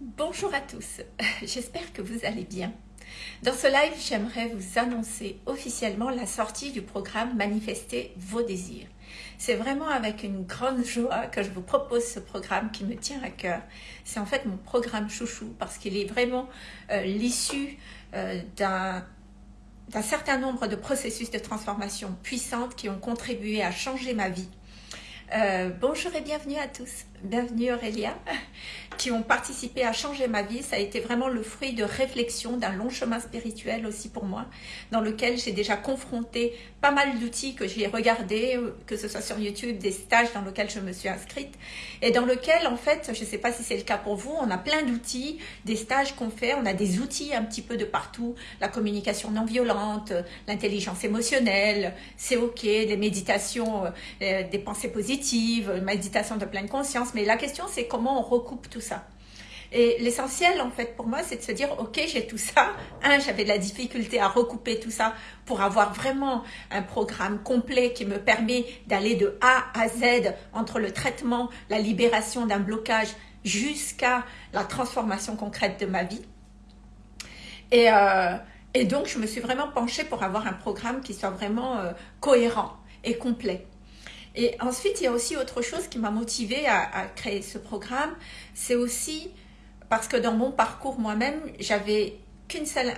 Bonjour à tous, j'espère que vous allez bien. Dans ce live, j'aimerais vous annoncer officiellement la sortie du programme Manifester vos désirs. C'est vraiment avec une grande joie que je vous propose ce programme qui me tient à cœur. C'est en fait mon programme chouchou parce qu'il est vraiment euh, l'issue euh, d'un certain nombre de processus de transformation puissantes qui ont contribué à changer ma vie. Euh, bonjour et bienvenue à tous bienvenue Aurélia, qui ont participé à changer ma vie. Ça a été vraiment le fruit de réflexion, d'un long chemin spirituel aussi pour moi, dans lequel j'ai déjà confronté pas mal d'outils que j'ai regardés, que ce soit sur YouTube, des stages dans lesquels je me suis inscrite, et dans lequel, en fait, je ne sais pas si c'est le cas pour vous, on a plein d'outils, des stages qu'on fait, on a des outils un petit peu de partout, la communication non violente, l'intelligence émotionnelle, c'est ok, des méditations, euh, des pensées positives, méditation de pleine conscience, mais la question c'est comment on recoupe tout ça. Et l'essentiel, en fait, pour moi, c'est de se dire, ok, j'ai tout ça. Un, j'avais de la difficulté à recouper tout ça pour avoir vraiment un programme complet qui me permet d'aller de A à Z entre le traitement, la libération d'un blocage jusqu'à la transformation concrète de ma vie. Et, euh, donc, je me suis vraiment penchée pour avoir un programme qui soit vraiment euh, cohérent et complet. Et ensuite, il y a aussi autre chose qui m'a motivée à, créer ce programme. C'est aussi parce que dans mon parcours moi-même, j'avais qu'une seule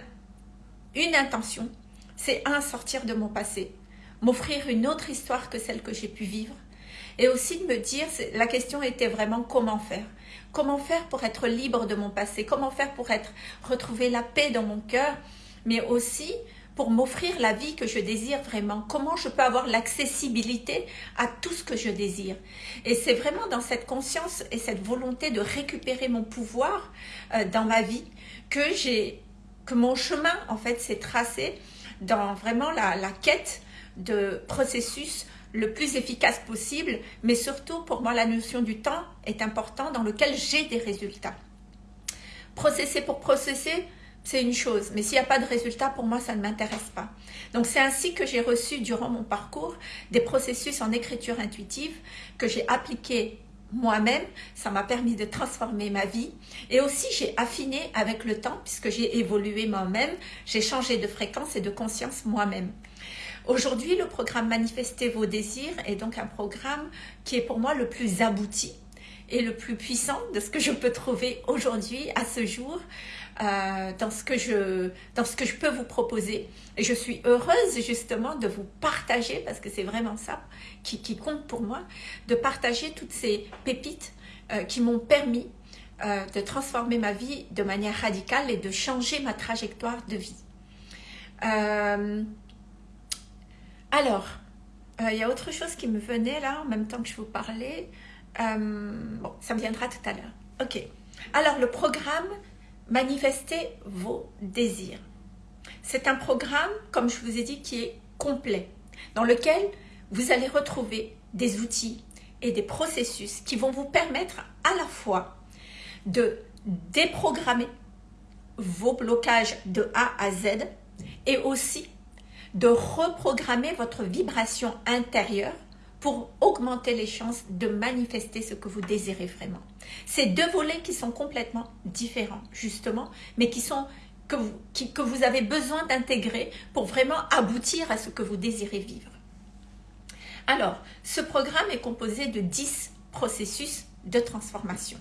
une intention. C'est un, sortir de mon passé. M'offrir une autre histoire que celle que j'ai pu vivre. Et aussi de me dire, la question était vraiment comment faire. Comment faire pour être libre de mon passé? Comment faire pour être retrouver la paix dans mon cœur? Mais aussi pour m'offrir la vie que je désire vraiment. Comment je peux avoir l'accessibilité à tout ce que je désire. Et c'est vraiment dans cette conscience et cette volonté de récupérer mon pouvoir euh, dans ma vie que j'ai que mon chemin en fait s'est tracé dans vraiment la, la quête de processus le plus efficace possible, mais surtout pour moi la notion du temps est importante dans lequel j'ai des résultats. Processer pour processer, c'est une chose. Mais s'il n'y a pas de résultat, pour moi, ça ne m'intéresse pas. Donc, c'est ainsi que j'ai reçu, durant mon parcours, des processus en écriture intuitive que j'ai appliqués moi-même. Ça m'a permis de transformer ma vie. Et aussi, j'ai affiné avec le temps, puisque j'ai évolué moi-même. J'ai changé de fréquence et de conscience moi-même. Aujourd'hui, le programme Manifester vos désirs est donc un programme qui est pour moi le plus abouti et le plus puissant de ce que je peux trouver aujourd'hui, à ce jour, euh, dans, ce que je, dans ce que je peux vous proposer. Et je suis heureuse justement de vous partager, parce que c'est vraiment ça qui, compte pour moi, de partager toutes ces pépites euh, qui m'ont permis euh, de transformer ma vie de manière radicale et de changer ma trajectoire de vie. alors, il y a autre chose qui me venait là, en même temps que je vous parlais. bon, ça me viendra tout à l'heure. Ok. Alors, le programme manifester vos désirs. C'est un programme, comme je vous ai dit, qui est complet, dans lequel vous allez retrouver des outils et des processus qui vont vous permettre à la fois de déprogrammer vos blocages de A à Z et aussi de reprogrammer votre vibration intérieure pour augmenter les chances de manifester ce que vous désirez vraiment. C'est deux volets qui sont complètement différents, justement, mais qui sont que vous, avez besoin d'intégrer pour vraiment aboutir à ce que vous désirez vivre. Alors, ce programme est composé de 10 processus de transformation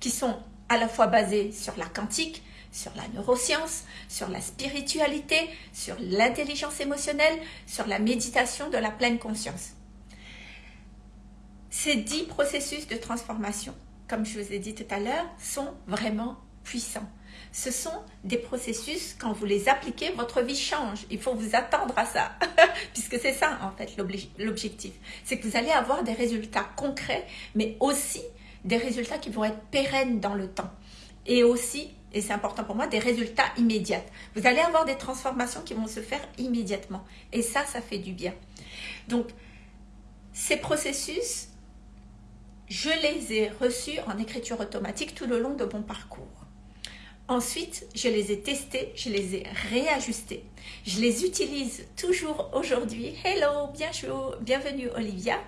qui sont à la fois basés sur la quantique, sur la neuroscience, sur la spiritualité, sur l'intelligence émotionnelle, sur la méditation de la pleine conscience. Ces dix processus de transformation, comme je vous ai dit tout à l'heure, sont vraiment puissants. Ce sont des processus, quand vous les appliquez, votre vie change. Il faut vous attendre à ça, puisque c'est ça en fait l'objectif. C'est que vous allez avoir des résultats concrets, mais aussi des résultats qui vont être pérennes dans le temps. Et aussi, et c'est important pour moi, des résultats immédiats. Vous allez avoir des transformations qui vont se faire immédiatement. Et ça, ça fait du bien. Donc, ces processus, je les ai reçus en écriture automatique tout le long de mon parcours. Ensuite, je les ai testés, je les ai réajustés. Je les utilise toujours aujourd'hui. Hello, bienvenue Olivia.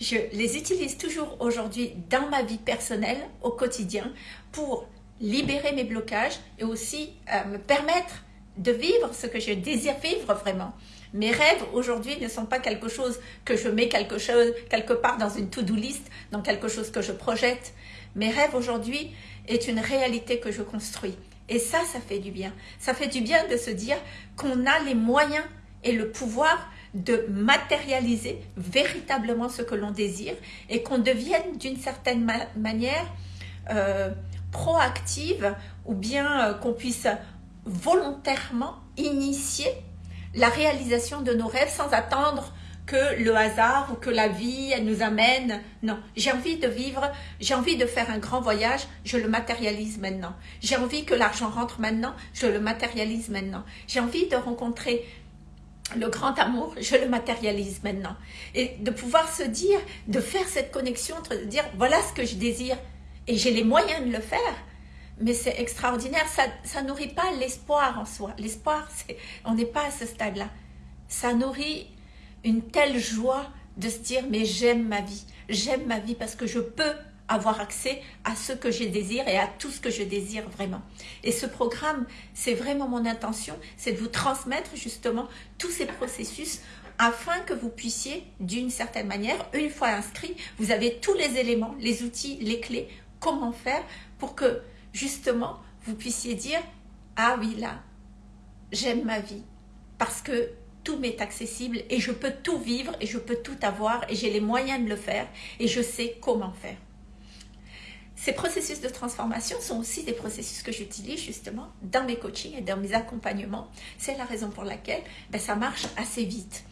Je les utilise toujours aujourd'hui dans ma vie personnelle, au quotidien, pour libérer mes blocages et aussi euh, me permettre de vivre ce que je désire vivre vraiment. Mes rêves aujourd'hui ne sont pas quelque chose que je mets quelque, part dans une to-do list, dans quelque chose que je projette. Mes rêves aujourd'hui est une réalité que je construis. Et ça, ça fait du bien. Ça fait du bien de se dire qu'on a les moyens et le pouvoir de matérialiser véritablement ce que l'on désire et qu'on devienne d'une certaine manière euh, proactive ou bien euh, qu'on puisse volontairement initier la réalisation de nos rêves sans attendre que le hasard ou que la vie nous amène. Non, j'ai envie de vivre, j'ai envie de faire un grand voyage, je le matérialise maintenant. J'ai envie que l'argent rentre maintenant, je le matérialise maintenant. J'ai envie de rencontrer le grand amour, je le matérialise maintenant. Et de pouvoir se dire, de faire cette connexion de dire voilà ce que je désire et j'ai les moyens de le faire. Mais c'est extraordinaire, ça ça nourrit pas l'espoir en soi. L'espoir, on n'est pas à ce stade-là. Ça nourrit une telle joie de se dire mais j'aime ma vie, j'aime ma vie parce que je peux avoir accès à ce que je désire et à tout ce que je désire vraiment. Et ce programme, c'est vraiment mon intention, c'est de vous transmettre justement tous ces processus afin que vous puissiez, d'une certaine manière, une fois inscrit, vous avez tous les éléments, les outils, les clés, comment faire pour que justement vous puissiez dire « Ah oui, là, j'aime ma vie parce que tout m'est accessible et je peux tout vivre et je peux tout avoir et j'ai les moyens de le faire et je sais comment faire. Ces processus de transformation sont aussi des processus que j'utilise justement dans mes coachings et dans mes accompagnements. C'est la raison pour laquelle ben, ça marche assez vite.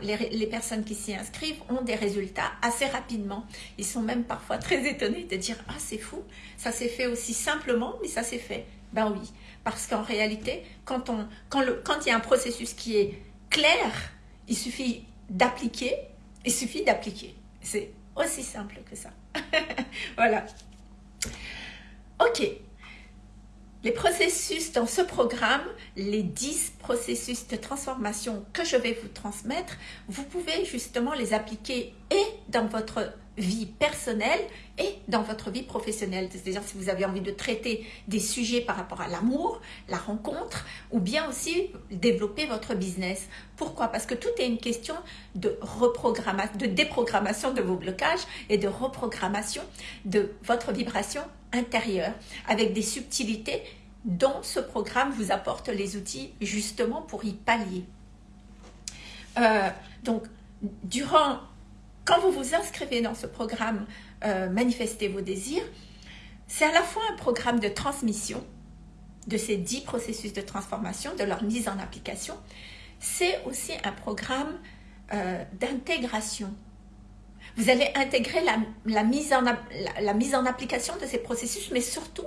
Les, personnes qui s'y inscrivent ont des résultats assez rapidement. Ils sont même parfois très étonnés de dire « Ah, c'est fou, ça s'est fait aussi simplement, mais ça s'est fait. » Ben oui, parce qu'en réalité, quand il y a un processus qui est clair, il suffit d'appliquer, il suffit d'appliquer. C'est aussi simple que ça. voilà. Ok. Les processus dans ce programme, les 10 processus de transformation que je vais vous transmettre, vous pouvez justement les appliquer et dans votre vie personnelle et dans votre vie professionnelle. C'est-à-dire si vous avez envie de traiter des sujets par rapport à l'amour, la rencontre, ou bien aussi développer votre business. Pourquoi? Parce que tout est une question de reprogrammation, de déprogrammation de vos blocages et de reprogrammation de votre vibration intérieure avec des subtilités dont ce programme vous apporte les outils justement pour y pallier. Euh, donc, durant quand vous vous inscrivez dans ce programme euh, Manifestez vos désirs, c'est à la fois un programme de transmission de ces dix processus de transformation, de leur mise en application. C'est aussi un programme euh, d'intégration. Vous allez intégrer la, mise en, la mise en application de ces processus, mais surtout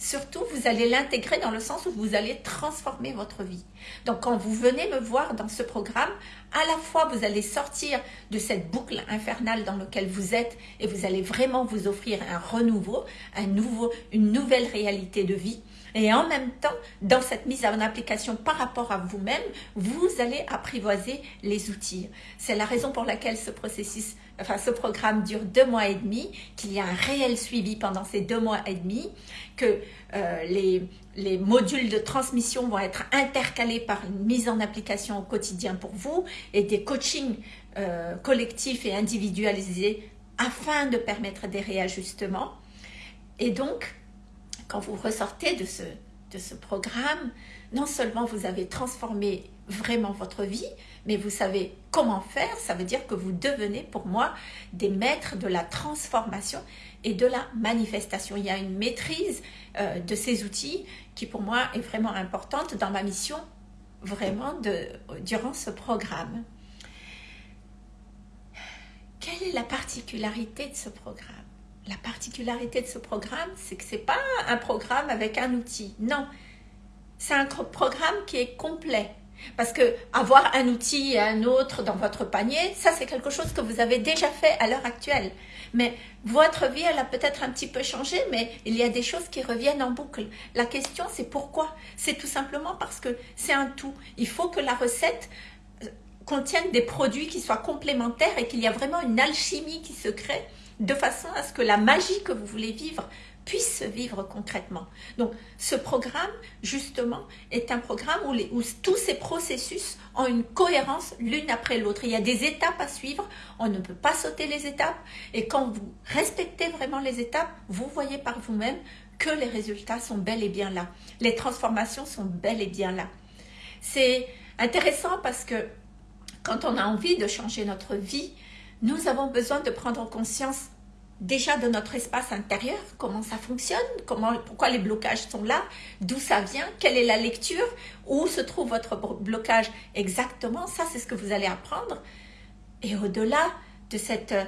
Surtout, vous allez l'intégrer dans le sens où vous allez transformer votre vie. Donc, quand vous venez me voir dans ce programme, à la fois, vous allez sortir de cette boucle infernale dans laquelle vous êtes et vous allez vraiment vous offrir un renouveau, un nouveau, une nouvelle réalité de vie. Et en même temps, dans cette mise en application par rapport à vous-même, vous allez apprivoiser les outils. C'est la raison pour laquelle ce processus, enfin ce programme dure deux mois et demi, qu'il y a un réel suivi pendant ces deux mois et demi, que euh, les, les modules de transmission vont être intercalés par une mise en application au quotidien pour vous et des coachings euh, collectifs et individualisés afin de permettre des réajustements. Et donc, quand vous ressortez de ce, de ce programme, non seulement vous avez transformé vraiment votre vie, mais vous savez comment faire. Ça veut dire que vous devenez pour moi des maîtres de la transformation et de la manifestation. Il y a une maîtrise euh, de ces outils qui pour moi est vraiment importante dans ma mission vraiment de, durant ce programme. Quelle est la particularité de ce programme? La particularité de ce programme, c'est que ce n'est pas un programme avec un outil. Non, c'est un programme qui est complet. Parce que avoir un outil et un autre dans votre panier, ça c'est quelque chose que vous avez déjà fait à l'heure actuelle. Mais votre vie, elle a peut-être un petit peu changé, mais il y a des choses qui reviennent en boucle. La question c'est pourquoi? C'est tout simplement parce que c'est un tout. Il faut que la recette euh, contienne des produits qui soient complémentaires et qu'il y a vraiment une alchimie qui se crée de façon à ce que la magie que vous voulez vivre puisse se vivre concrètement. Donc, ce programme, justement, est un programme où, où tous ces processus ont une cohérence l'une après l'autre. Il y a des étapes à suivre, on ne peut pas sauter les étapes. Et quand vous respectez vraiment les étapes, vous voyez par vous-même que les résultats sont bel et bien là. Les transformations sont bel et bien là. C'est intéressant parce que quand on a envie de changer notre vie, nous avons besoin de prendre conscience déjà de notre espace intérieur, comment ça fonctionne, comment, pourquoi les blocages sont là, d'où ça vient, quelle est la lecture, où se trouve votre blocage exactement, ça c'est ce que vous allez apprendre. Et au-delà de cette euh,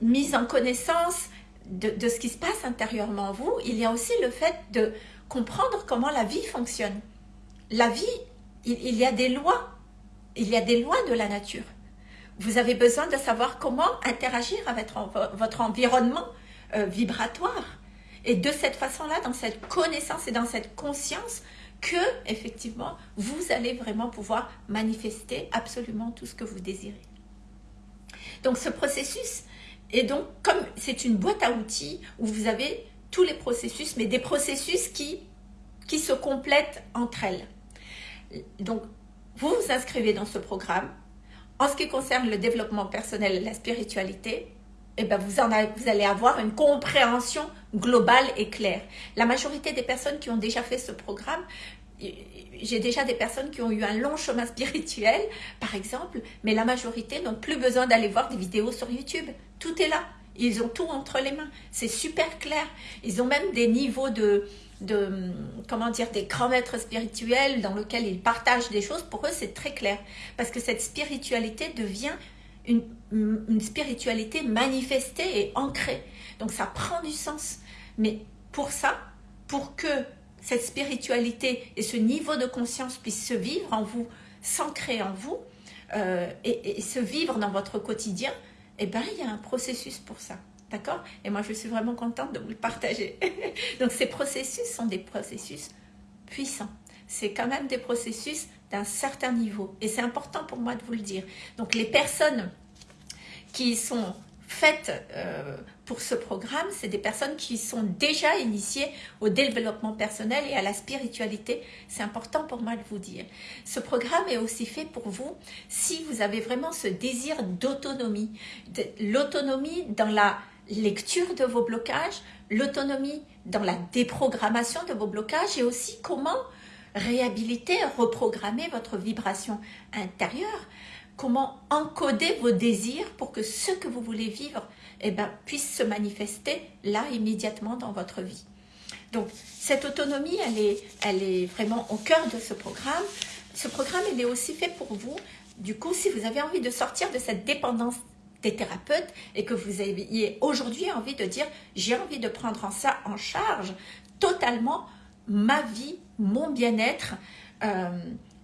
mise en connaissance de, ce qui se passe intérieurement en vous, il y a aussi le fait de comprendre comment la vie fonctionne. La vie, il y a des lois, il y a des lois de la nature vous avez besoin de savoir comment interagir avec votre environnement euh, vibratoire. Et de cette façon-là, dans cette connaissance et dans cette conscience, que effectivement, vous allez vraiment pouvoir manifester absolument tout ce que vous désirez. Donc ce processus est donc comme c'est une boîte à outils où vous avez tous les processus, mais des processus qui, qui se complètent entre elles. Donc vous vous inscrivez dans ce programme, en ce qui concerne le développement personnel et la spiritualité, eh ben vous, en vous allez avoir une compréhension globale et claire. La majorité des personnes qui ont déjà fait ce programme, j'ai déjà des personnes qui ont eu un long chemin spirituel, par exemple, mais la majorité n'ont plus besoin d'aller voir des vidéos sur YouTube. Tout est là. Ils ont tout entre les mains. C'est super clair. Ils ont même des niveaux de, de, comment dire, des grands maîtres spirituels dans lesquels ils partagent des choses, pour eux c'est très clair. Parce que cette spiritualité devient une, une, spiritualité manifestée et ancrée. Donc ça prend du sens. Mais pour ça, pour que cette spiritualité et ce niveau de conscience puissent se vivre en vous, s'ancrer en vous, euh, et, se vivre dans votre quotidien, eh ben, il y a un processus pour ça. D'accord? Et moi, je suis vraiment contente de vous le partager. Donc, ces processus sont des processus puissants. C'est quand même des processus d'un certain niveau. Et c'est important pour moi de vous le dire. Donc, les personnes qui sont faites euh, pour ce programme, c'est des personnes qui sont déjà initiées au développement personnel et à la spiritualité. C'est important pour moi de vous dire. Ce programme est aussi fait pour vous si vous avez vraiment ce désir d'autonomie. L'autonomie dans la lecture de vos blocages, l'autonomie dans la déprogrammation de vos blocages et aussi comment réhabiliter, reprogrammer votre vibration intérieure, comment encoder vos désirs pour que ce que vous voulez vivre eh ben, puisse se manifester là immédiatement dans votre vie. Donc cette autonomie, elle est, elle est vraiment au cœur de ce programme. Ce programme, il est aussi fait pour vous. Du coup, si vous avez envie de sortir de cette dépendance des thérapeutes et que vous ayez aujourd'hui envie de dire j'ai envie de prendre en ça en charge totalement ma vie, mon bien-être euh,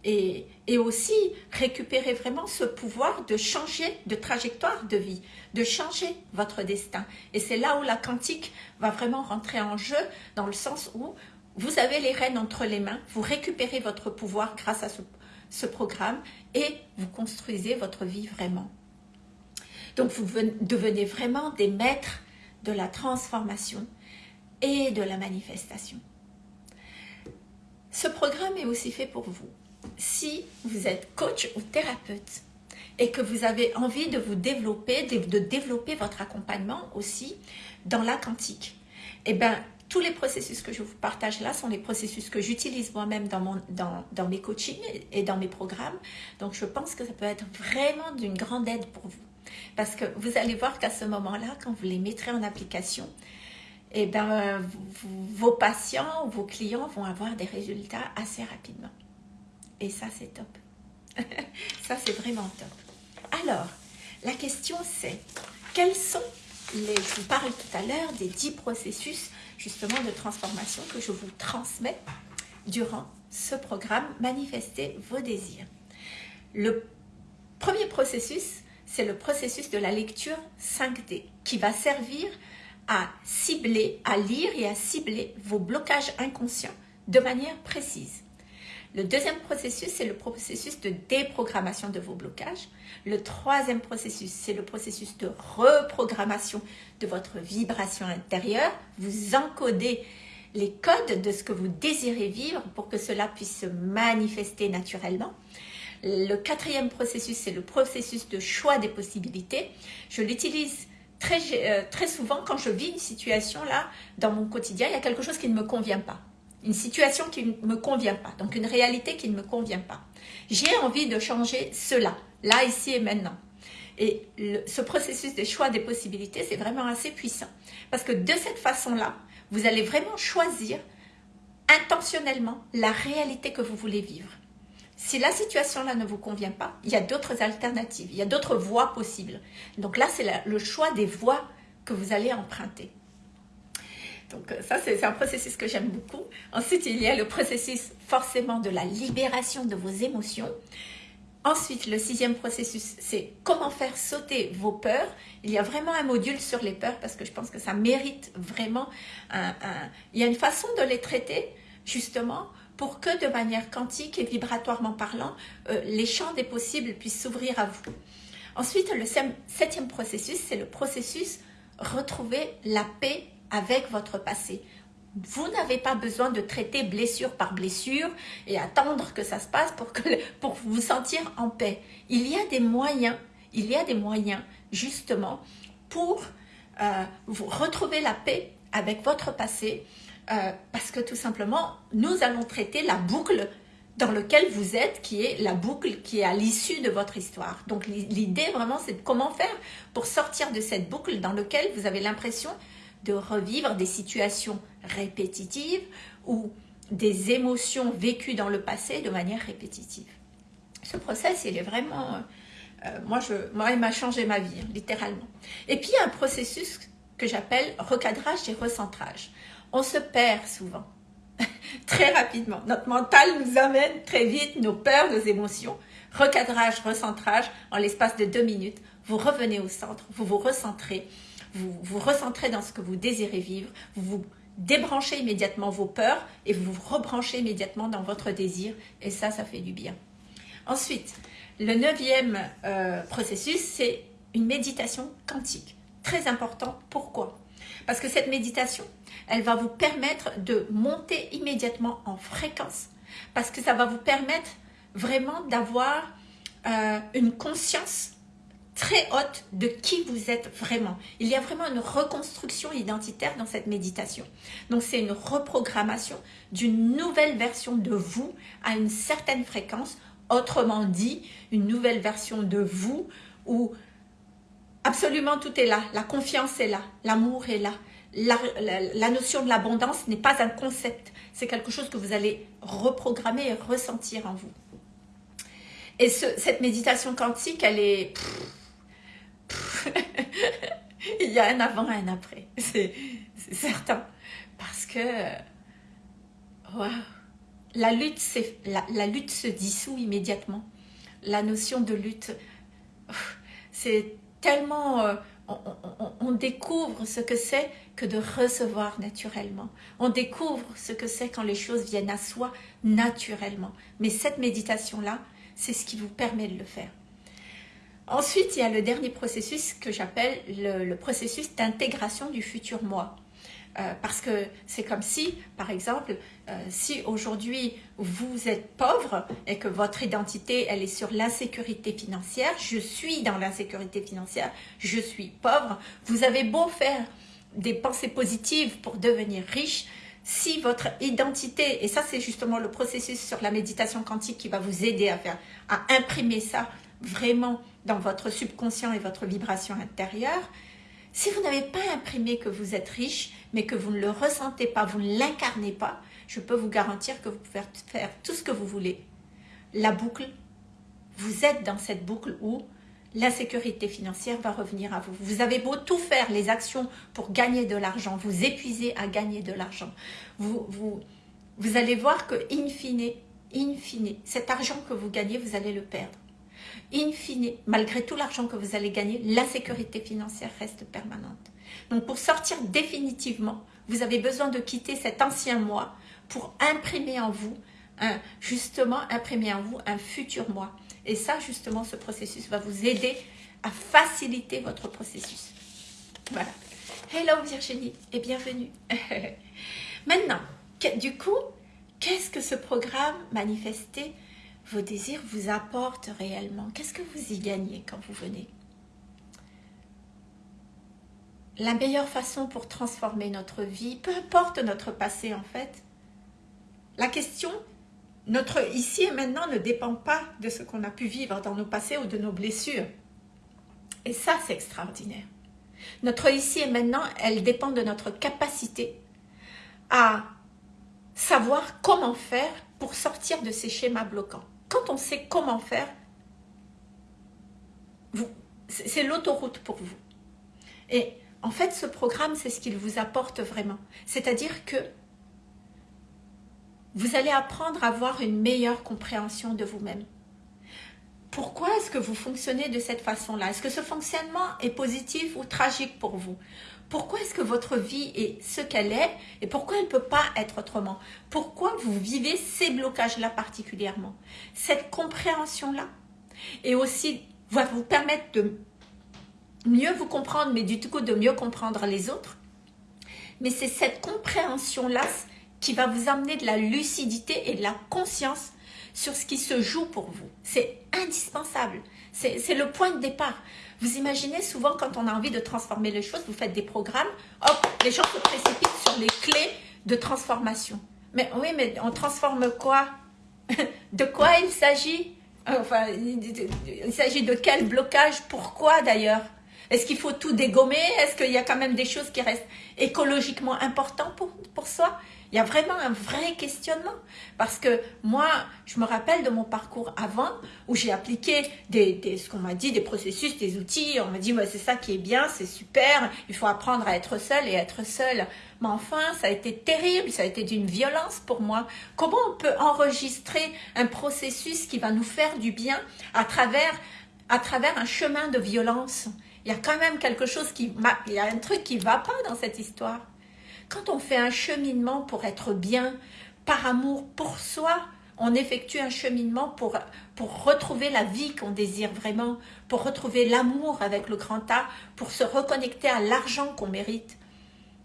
et, et, aussi récupérer vraiment ce pouvoir de changer de trajectoire de vie, de changer votre destin. Et c'est là où la quantique va vraiment rentrer en jeu dans le sens où vous avez les rênes entre les mains, vous récupérez votre pouvoir grâce à ce, ce programme et vous construisez votre vie vraiment. Donc vous devenez vraiment des maîtres de la transformation et de la manifestation. Ce programme est aussi fait pour vous. Si vous êtes coach ou thérapeute et que vous avez envie de vous développer, de, développer votre accompagnement aussi dans la quantique, eh bien, tous les processus que je vous partage là sont les processus que j'utilise moi-même dans, dans, dans mes coachings et dans mes programmes. Donc, je pense que ça peut être vraiment d'une grande aide pour vous. Parce que vous allez voir qu'à ce moment-là, quand vous les mettrez en application, eh ben, vos patients vos clients vont avoir des résultats assez rapidement. Et ça, c'est top. ça, c'est vraiment top. Alors, la question c'est, quels sont les... Je vous parle tout à l'heure des 10 processus justement de transformation que je vous transmets durant ce programme Manifester vos désirs. Le premier processus, c'est le processus de la lecture 5D qui va servir à cibler, à lire et à cibler vos blocages inconscients de manière précise. Le deuxième processus, c'est le processus de déprogrammation de vos blocages. Le troisième processus, c'est le processus de reprogrammation de votre vibration intérieure. Vous encodez les codes de ce que vous désirez vivre pour que cela puisse se manifester naturellement. Le quatrième processus, c'est le processus de choix des possibilités. Je l'utilise très, euh, très souvent quand je vis une situation là, dans mon quotidien, il y a quelque chose qui ne me convient pas. Une situation qui ne me convient pas, donc une réalité qui ne me convient pas. J'ai envie de changer cela, là, ici et maintenant. Et ce processus de choix des possibilités, c'est vraiment assez puissant. Parce que de cette façon-là, vous allez vraiment choisir intentionnellement la réalité que vous voulez vivre. Si la situation-là ne vous convient pas, il y a d'autres alternatives, il y a d'autres voies possibles. Donc là, c'est le choix des voies que vous allez emprunter. Donc euh, ça, c'est un processus que j'aime beaucoup. Ensuite, il y a le processus forcément de la libération de vos émotions. Ensuite, le sixième processus, c'est comment faire sauter vos peurs. Il y a vraiment un module sur les peurs parce que je pense que ça mérite vraiment un... Il y a une façon de les traiter, justement, pour que de manière quantique et vibratoirement parlant, euh, les champs des possibles puissent s'ouvrir à vous. Ensuite, le septième processus, c'est le processus retrouver la paix avec votre passé. Vous n'avez pas besoin de traiter blessure par blessure et attendre que ça se passe pour, vous sentir en paix. Il y a des moyens, il y a des moyens justement pour euh, vous retrouver la paix avec votre passé euh, parce que tout simplement, nous allons traiter la boucle dans laquelle vous êtes, qui est la boucle qui est à l'issue de votre histoire. Donc l'idée vraiment, c'est de comment faire pour sortir de cette boucle dans laquelle vous avez l'impression de revivre des situations répétitives ou des émotions vécues dans le passé de manière répétitive. Ce process, il est vraiment... Euh, euh, moi, moi, il m'a changé ma vie, hein, littéralement. Et puis, il y a un processus que j'appelle recadrage et recentrage. On se perd souvent, très rapidement. Notre mental nous amène très vite nos peurs, nos émotions. Recadrage, recentrage, en l'espace de deux minutes, vous revenez au centre, vous vous recentrez, vous vous recentrez dans ce que vous désirez vivre, vous vous débranchez immédiatement vos peurs et vous vous rebranchez immédiatement dans votre désir et ça, ça fait du bien. Ensuite, le neuvième euh, processus, c'est une méditation quantique. Très important, pourquoi? Parce que cette méditation, elle va vous permettre de monter immédiatement en fréquence parce que ça va vous permettre vraiment d'avoir euh, une conscience très haute de qui vous êtes vraiment. Il y a vraiment une reconstruction identitaire dans cette méditation. Donc c'est une reprogrammation d'une nouvelle version de vous à une certaine fréquence. Autrement dit, une nouvelle version de vous où absolument tout est là. La confiance est là, l'amour est là. La, notion de l'abondance n'est pas un concept, c'est quelque chose que vous allez reprogrammer et ressentir en vous. Et cette méditation quantique, elle est... il y a un avant et un après, c'est certain. Parce que, la, la lutte se dissout immédiatement. La notion de lutte, c'est tellement... Euh, on, découvre ce que c'est que de recevoir naturellement. On découvre ce que c'est quand les choses viennent à soi naturellement. Mais cette méditation-là, c'est ce qui vous permet de le faire. Ensuite, il y a le dernier processus que j'appelle le, processus d'intégration du futur moi. Euh, parce que c'est comme si, par exemple, euh, si aujourd'hui vous êtes pauvre et que votre identité elle est sur l'insécurité financière, je suis dans l'insécurité financière, je suis pauvre, vous avez beau faire des pensées positives pour devenir riche, si votre identité, et ça c'est justement le processus sur la méditation quantique qui va vous aider à faire, à imprimer ça vraiment dans votre subconscient et votre vibration intérieure, si vous n'avez pas imprimé que vous êtes riche, mais que vous ne le ressentez pas, vous ne l'incarnez pas, je peux vous garantir que vous pouvez faire tout ce que vous voulez. La boucle, vous êtes dans cette boucle où l'insécurité financière va revenir à vous. Vous avez beau tout faire, les actions pour gagner de l'argent, vous épuisez à gagner de l'argent. Vous, vous, vous allez voir que, in fine, in fine, cet argent que vous gagnez, vous allez le perdre in fine, malgré tout l'argent que vous allez gagner, la sécurité financière reste permanente. Donc pour sortir définitivement, vous avez besoin de quitter cet ancien moi pour imprimer en vous justement imprimer en vous un futur moi. Et ça, justement, ce processus va vous aider à faciliter votre processus. Voilà. Hello Virginie et bienvenue. Maintenant, du coup, qu'est-ce que ce programme Manifester vos désirs vous apporte réellement Qu'est-ce que vous y gagnez quand vous venez? La meilleure façon pour transformer notre vie, peu importe notre passé en fait, la question, notre ici et maintenant ne dépend pas de ce qu'on a pu vivre dans nos passés ou de nos blessures. Et ça, c'est extraordinaire. Notre ici et maintenant, elle dépend de notre capacité à savoir comment faire pour sortir de ces schémas bloquants. Quand on sait comment faire, c'est l'autoroute pour vous. Et en fait, ce programme, c'est ce qu'il vous apporte vraiment. C'est-à-dire que vous allez apprendre à avoir une meilleure compréhension de vous-même. Pourquoi est-ce que vous fonctionnez de cette façon-là? Est-ce que ce fonctionnement est positif ou tragique pour vous? Pourquoi est-ce que votre vie est ce qu'elle est et pourquoi elle ne peut pas être autrement? Pourquoi vous vivez ces blocages-là particulièrement? Cette compréhension-là et aussi va vous permettre de mieux vous comprendre, mais du coup de mieux comprendre les autres. Mais c'est cette compréhension-là qui va vous amener de la lucidité et de la conscience sur ce qui se joue pour vous. C'est indispensable. C'est le point de départ. Vous imaginez souvent quand on a envie de transformer les choses, vous faites des programmes, hop, les gens se précipitent sur les clés de transformation. Mais oui, mais on transforme quoi? De quoi il s'agit? Enfin, il s'agit de quel blocage? Pourquoi d'ailleurs? Est-ce qu'il faut tout dégommer? Est-ce qu'il y a quand même des choses qui restent écologiquement importantes pour, pour soi? Il y a vraiment un vrai questionnement. Parce que moi, je me rappelle de mon parcours avant, où j'ai appliqué des, ce qu'on m'a dit, des processus, des outils. On m'a dit, c'est ça qui est bien, c'est super, il faut apprendre à être seul et être seul. Mais enfin, ça a été terrible, ça a été d'une violence pour moi. Comment on peut enregistrer un processus qui va nous faire du bien à travers, à travers un chemin de violence? Il y a quand même quelque chose qui... Il y a un truc qui va pas dans cette histoire. Quand on fait un cheminement pour être bien, par amour pour soi, on effectue un cheminement pour, pour retrouver la vie qu'on désire vraiment, pour retrouver l'amour avec le grand A, pour se reconnecter à l'argent qu'on mérite.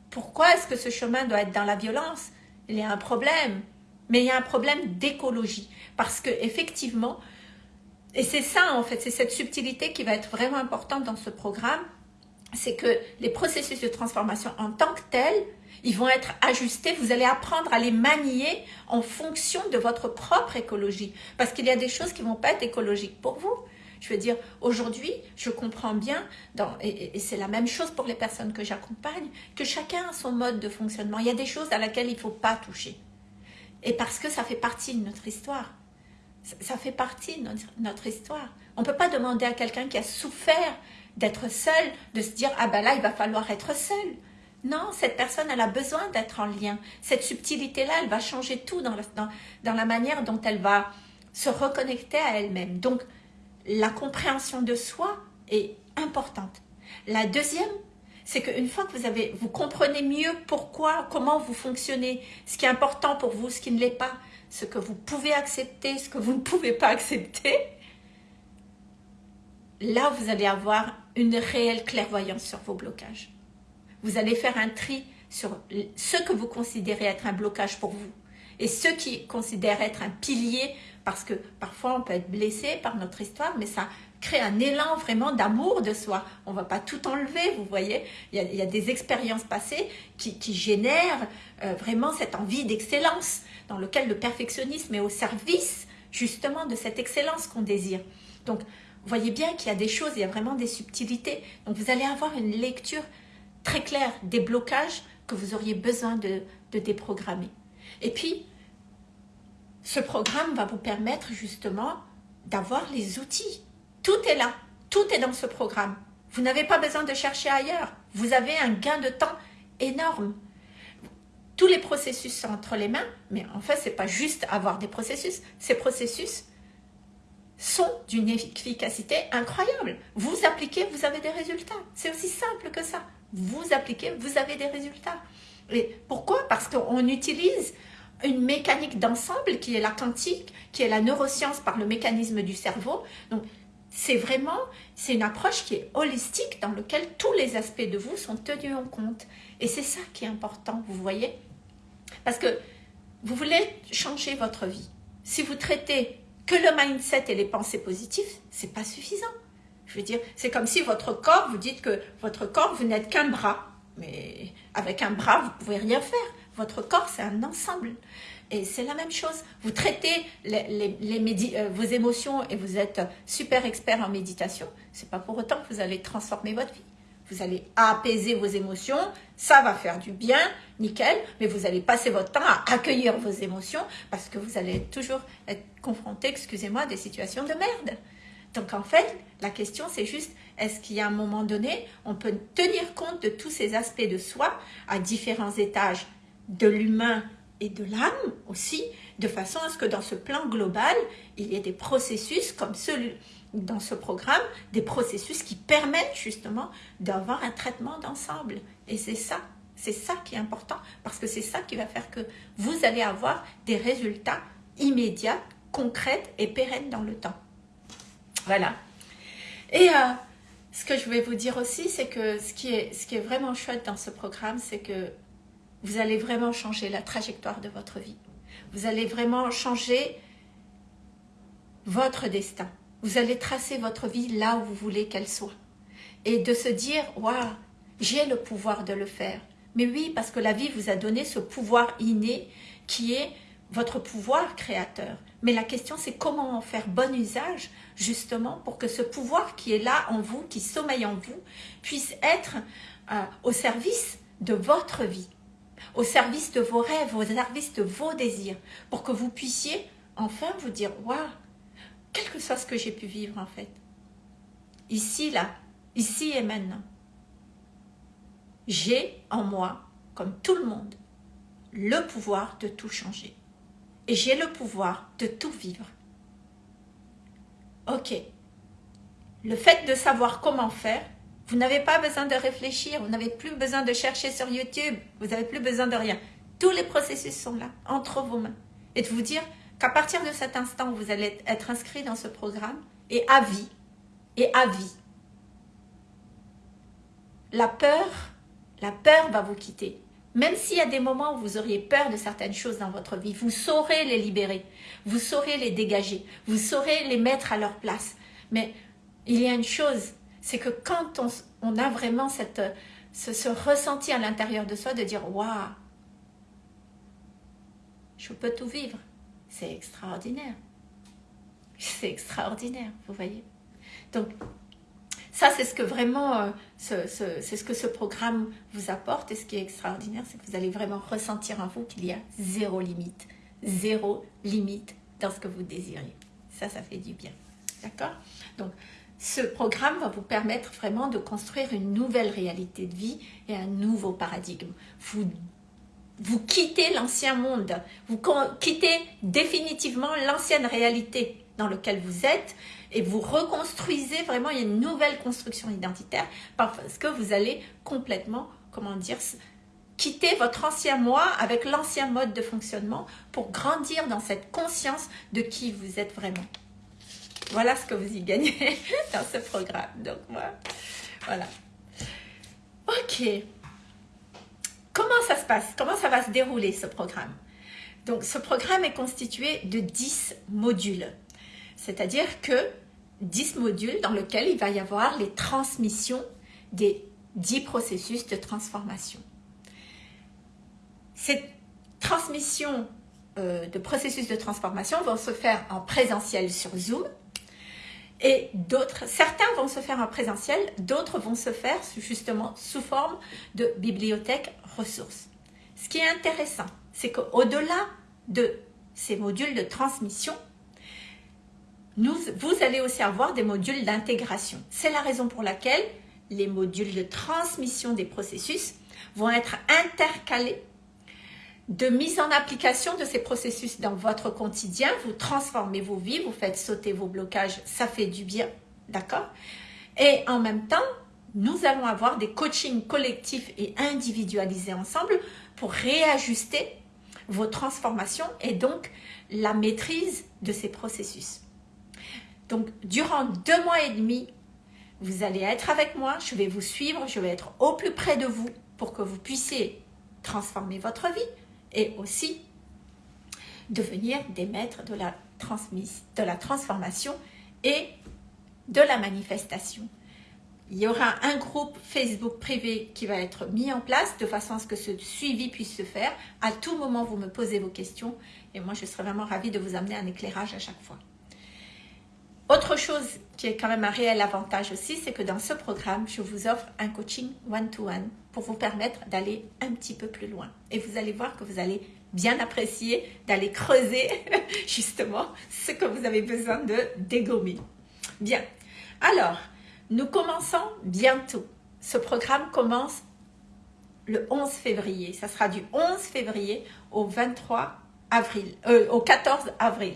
Pourquoi est-ce que ce chemin doit être dans la violence? Il y a un problème, mais il y a un problème d'écologie. Parce que effectivement, et c'est ça en fait, c'est cette subtilité qui va être vraiment importante dans ce programme, c'est que les processus de transformation en tant que tels, ils vont être ajustés, vous allez apprendre à les manier en fonction de votre propre écologie. Parce qu'il y a des choses qui ne vont pas être écologiques pour vous. Je veux dire, aujourd'hui, je comprends bien, et, c'est la même chose pour les personnes que j'accompagne, que chacun a son mode de fonctionnement. Il y a des choses à laquelle il ne faut pas toucher. Et parce que ça fait partie de notre histoire. Ça, fait partie de notre, notre histoire. On ne peut pas demander à quelqu'un qui a souffert d'être seul, de se dire, ah ben là, il va falloir être seul. Non, cette personne, elle a besoin d'être en lien. Cette subtilité-là, elle va changer tout dans la, manière dont elle va se reconnecter à elle-même. Donc, la compréhension de soi est importante. La deuxième, c'est qu'une fois que vous avez, vous comprenez mieux pourquoi, comment vous fonctionnez, ce qui est important pour vous, ce qui ne l'est pas, ce que vous pouvez accepter, ce que vous ne pouvez pas accepter, là, vous allez avoir une réelle clairvoyance sur vos blocages. Vous allez faire un tri sur ce que vous considérez être un blocage pour vous et ce qui considèrent être un pilier parce que parfois on peut être blessé par notre histoire, mais ça crée un élan vraiment d'amour de soi. On ne va pas tout enlever, vous voyez. Il y a, des expériences passées qui, génèrent euh, vraiment cette envie d'excellence dans lequel le perfectionnisme est au service justement de cette excellence qu'on désire. Donc, vous voyez bien qu'il y a des choses, il y a vraiment des subtilités. Donc, vous allez avoir une lecture très clair des blocages que vous auriez besoin de, déprogrammer. Et puis, ce programme va vous permettre justement d'avoir les outils. Tout est là, tout est dans ce programme. Vous n'avez pas besoin de chercher ailleurs. Vous avez un gain de temps énorme. Tous les processus sont entre les mains, mais en fait, ce n'est pas juste avoir des processus. Ces processus sont d'une efficacité incroyable. Vous appliquez, vous avez des résultats. C'est aussi simple que ça vous appliquez, vous avez des résultats. Et pourquoi? Parce qu'on utilise une mécanique d'ensemble qui est la quantique, qui est la neuroscience par le mécanisme du cerveau. Donc, c'est vraiment, c'est une approche qui est holistique dans laquelle tous les aspects de vous sont tenus en compte. Et c'est ça qui est important, vous voyez? Parce que vous voulez changer votre vie. Si vous traitez que le mindset et les pensées positives, c'est pas suffisant. Je veux dire, c'est comme si votre corps, vous dites que votre corps, vous n'êtes qu'un bras. Mais avec un bras, vous pouvez rien faire. Votre corps, c'est un ensemble. Et c'est la même chose. Vous traitez les, euh, vos émotions et vous êtes super expert en méditation. C'est pas pour autant que vous allez transformer votre vie. Vous allez apaiser vos émotions, ça va faire du bien, nickel, mais vous allez passer votre temps à accueillir vos émotions parce que vous allez toujours être confronté, excusez-moi, à des situations de merde. Donc en fait, la question c'est juste, est-ce qu'il y a un moment donné, on peut tenir compte de tous ces aspects de soi à différents étages de l'humain et de l'âme aussi, de façon à ce que dans ce plan global, il y ait des processus comme celui dans ce programme, des processus qui permettent justement d'avoir un traitement d'ensemble. Et c'est ça, c'est ça qui est important, parce que c'est ça qui va faire que vous allez avoir des résultats immédiats, concrets et pérennes dans le temps. Voilà. Et euh, ce que je vais vous dire aussi, c'est que ce qui, est, ce qui est vraiment chouette dans ce programme, c'est que vous allez vraiment changer la trajectoire de votre vie. Vous allez vraiment changer votre destin. Vous allez tracer votre vie là où vous voulez qu'elle soit. Et de se dire, waouh, j'ai le pouvoir de le faire. Mais oui, parce que la vie vous a donné ce pouvoir inné qui est votre pouvoir créateur. Mais la question, c'est comment en faire bon usage, justement, pour que ce pouvoir qui est là en vous, qui sommeille en vous, puisse être euh, au service de votre vie, au service de vos rêves, au service de vos désirs, pour que vous puissiez enfin vous dire, waouh, quel que soit ce que j'ai pu vivre en fait, ici, là, ici et maintenant, j'ai en moi, comme tout le monde, le pouvoir de tout changer et j'ai le pouvoir de tout vivre. Ok. Le fait de savoir comment faire, vous n'avez pas besoin de réfléchir, vous n'avez plus besoin de chercher sur YouTube, vous n'avez plus besoin de rien. Tous les processus sont là, entre vos mains. Et de vous dire qu'à partir de cet instant, vous allez être inscrit dans ce programme et à vie, et à vie. La peur, la peur va vous quitter. Même s'il y a des moments où vous auriez peur de certaines choses dans votre vie, vous saurez les libérer, vous saurez les dégager, vous saurez les mettre à leur place. Mais il y a une chose, c'est que quand on, a vraiment ce, ressenti à l'intérieur de soi de dire « Waouh, je peux tout vivre », c'est extraordinaire. C'est extraordinaire, vous voyez. Donc, ça, c'est ce que vraiment, euh, c'est ce que ce programme vous apporte. Et ce qui est extraordinaire, c'est que vous allez vraiment ressentir en vous qu'il y a zéro limite. Zéro limite dans ce que vous désirez. Ça, ça fait du bien. D'accord? Ce programme va vous permettre vraiment de construire une nouvelle réalité de vie et un nouveau paradigme. Vous, vous quittez l'ancien monde, vous quittez définitivement l'ancienne réalité dans laquelle vous êtes et vous reconstruisez vraiment, une nouvelle construction identitaire parce que vous allez complètement, comment dire, quitter votre ancien moi avec l'ancien mode de fonctionnement pour grandir dans cette conscience de qui vous êtes vraiment. Voilà ce que vous y gagnez dans ce programme. Donc, voilà. Ok. Comment ça se passe? Comment ça va se dérouler ce programme? Donc, ce programme est constitué de 10 modules. C'est-à-dire que 10 modules dans lesquels il va y avoir les transmissions des 10 processus de transformation. Ces transmissions euh, de processus de transformation vont se faire en présentiel sur Zoom et d'autres, certains vont se faire en présentiel, d'autres vont se faire justement sous forme de bibliothèque ressources. Ce qui est intéressant, c'est qu'au-delà de ces modules de transmission, vous allez aussi avoir des modules d'intégration. C'est la raison pour laquelle les modules de transmission des processus vont être intercalés de mise en application de ces processus dans votre quotidien. Vous transformez vos vies, vous faites sauter vos blocages, ça fait du bien, d'accord? Et en même temps, nous allons avoir des coachings collectifs et individualisés ensemble pour réajuster vos transformations et donc la maîtrise de ces processus. Donc, durant deux mois et demi, vous allez être avec moi, je vais vous suivre, je vais être au plus près de vous pour que vous puissiez transformer votre vie et aussi devenir des maîtres de la, de la transformation et de la manifestation. Il y aura un groupe Facebook privé qui va être mis en place de façon à ce que ce suivi puisse se faire. À tout moment, vous me posez vos questions et moi, je serai vraiment ravie de vous amener un éclairage à chaque fois. Autre chose qui est quand même un réel avantage aussi, c'est que dans ce programme, je vous offre un coaching one-to-one pour vous permettre d'aller un petit peu plus loin. Et vous allez voir que vous allez bien apprécier d'aller creuser justement ce que vous avez besoin de dégommer. Bien, alors, nous commençons bientôt. Ce programme commence le 11 février. Ça sera du 11 février au 23 avril, euh, au 14 avril.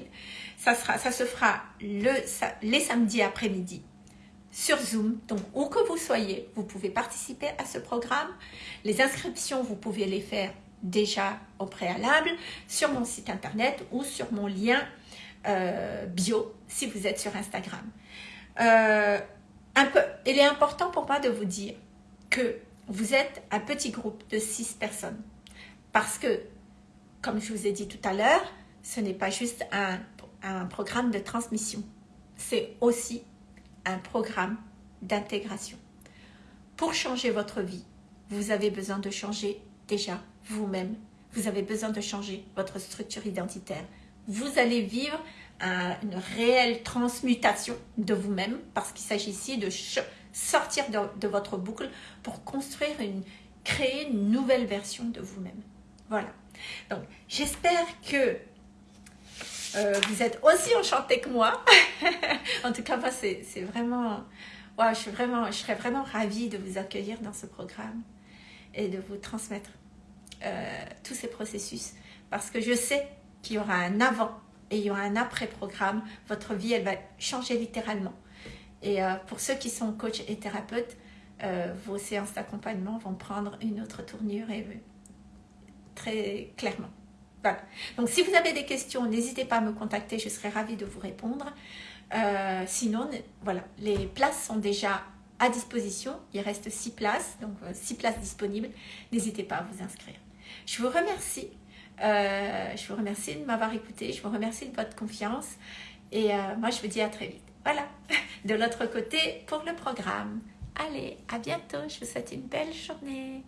Ça, sera, ça se fera le, les samedis après-midi sur Zoom. Donc, où que vous soyez, vous pouvez participer à ce programme. Les inscriptions, vous pouvez les faire déjà au préalable sur mon site internet ou sur mon lien euh, bio si vous êtes sur Instagram. Euh, un peu, il est important pour moi de vous dire que vous êtes un petit groupe de six personnes. Parce que, comme je vous ai dit tout à l'heure, ce n'est pas juste un, un programme de transmission. C'est aussi un programme d'intégration. Pour changer votre vie, vous avez besoin de changer déjà vous-même. Vous avez besoin de changer votre structure identitaire. Vous allez vivre une réelle transmutation de vous-même parce qu'il s'agit ici de sortir de, votre boucle pour construire une, créer une nouvelle version de vous-même. Voilà. Donc, j'espère que euh, vous êtes aussi enchanté que moi. en tout cas, moi, c'est vraiment... je, suis vraiment, je serais vraiment ravie de vous accueillir dans ce programme et de vous transmettre euh, tous ces processus. Parce que je sais qu'il y aura un avant et il y aura un après-programme. Votre vie, elle va changer littéralement. Et euh, pour ceux qui sont coachs et thérapeutes, vos séances d'accompagnement vont prendre une autre tournure et très clairement. Donc, si vous avez des questions, n'hésitez pas à me contacter, je serai ravie de vous répondre. Euh, sinon, voilà, les places sont déjà à disposition. Il reste six places, donc euh, six places disponibles. N'hésitez pas à vous inscrire. Je vous remercie. Euh, je vous remercie de m'avoir écouté. Je vous remercie de votre confiance. Et moi, je vous dis à très vite. Voilà, de l'autre côté pour le programme. Allez, à bientôt. Je vous souhaite une belle journée.